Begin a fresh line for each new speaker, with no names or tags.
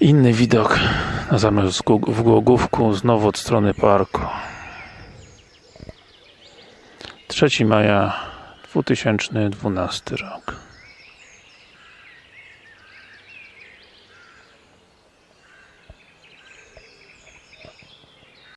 Inny widok na zamek w Głogówku, znowu od strony parku. 3 maja 2012 rok.